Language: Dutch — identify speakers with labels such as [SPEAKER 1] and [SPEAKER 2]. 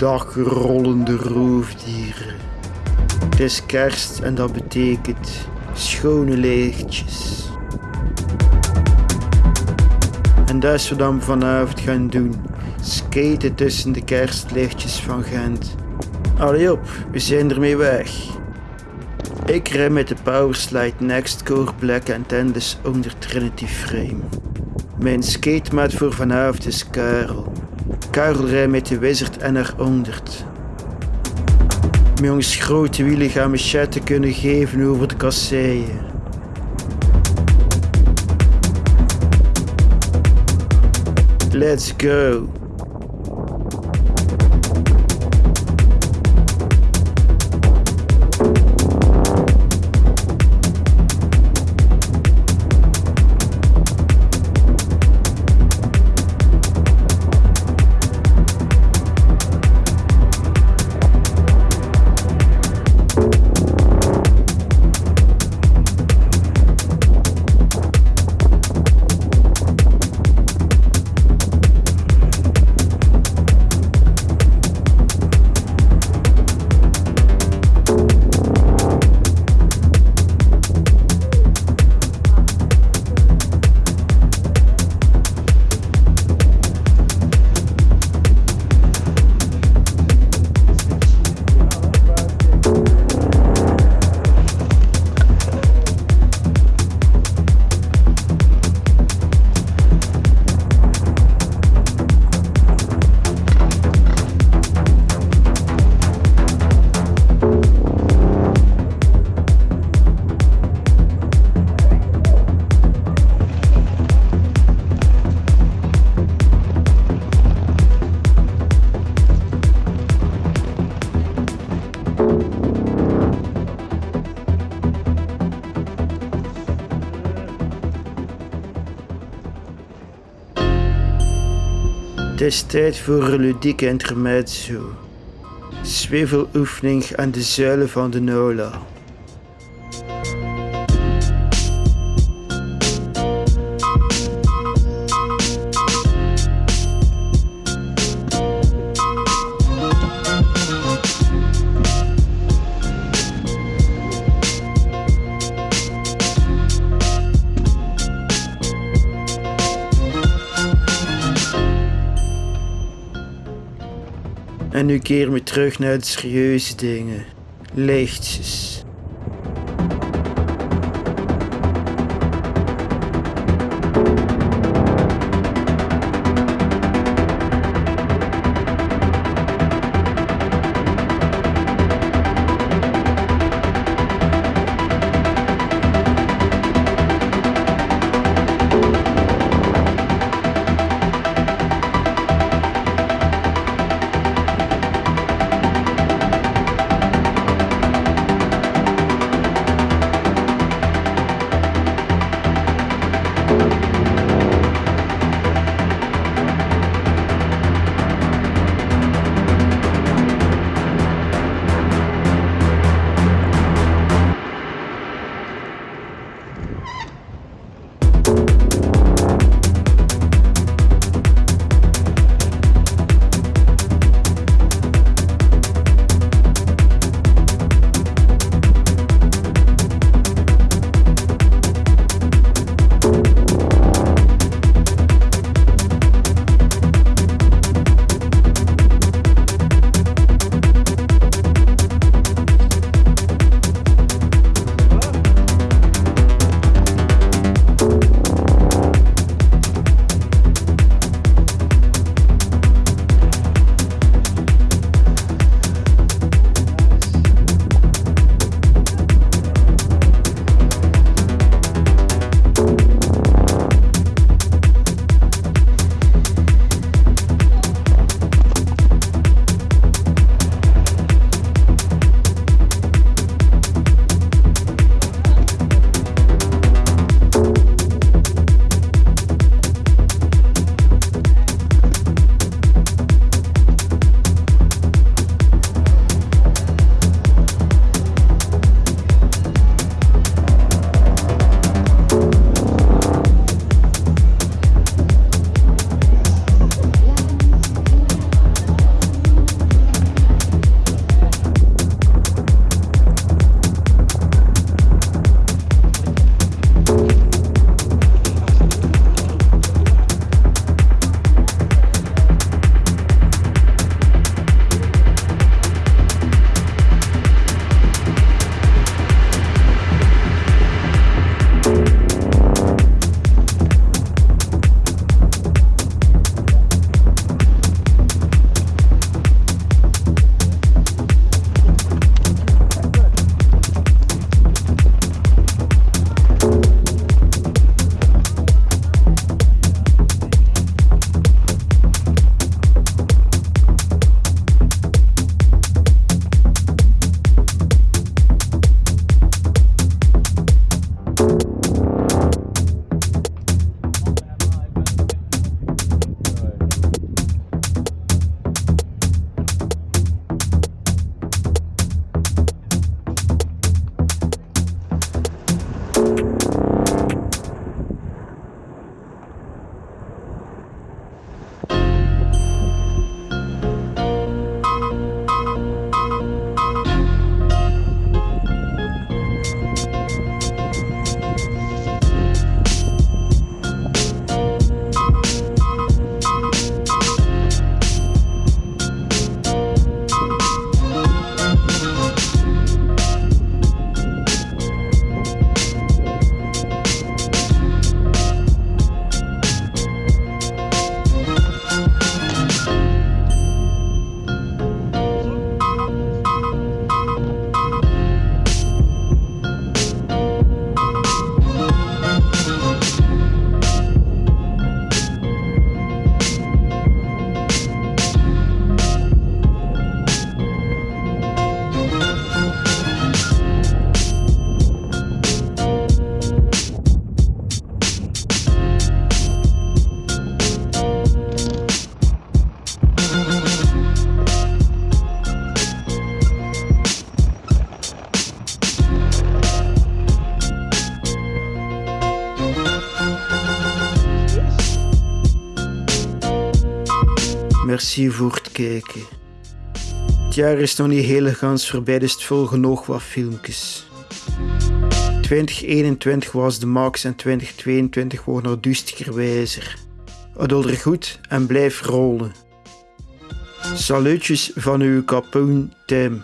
[SPEAKER 1] Dag rollende roofdieren. Het is kerst en dat betekent schone lichtjes. En dat is wat we vanavond gaan doen. Skaten tussen de kerstlichtjes van Gent. Allee op, we zijn ermee weg. Ik rij met de Powerslide Next Core Black en Tendis onder Trinity Frame. Mijn skatemaat voor vanavond is Karel. Rijdt met de Wizard NR100. Mijn jongens grote wielen gaan me chatten kunnen geven over de kasseien. Let's go! Het is tijd voor een ludieke intermezzo. Zweveloefening aan de zuilen van de Nola. En nu keren we terug naar de serieuze dingen. Lichtjes. Merci voor het kijken. Het jaar is nog niet gans voorbij, dus het volgen nog wat filmpjes. 2021 was de max en 2022 wordt nog duistiger wijzer. Er goed en blijf rollen. Salutjes van uw kapoen Tim.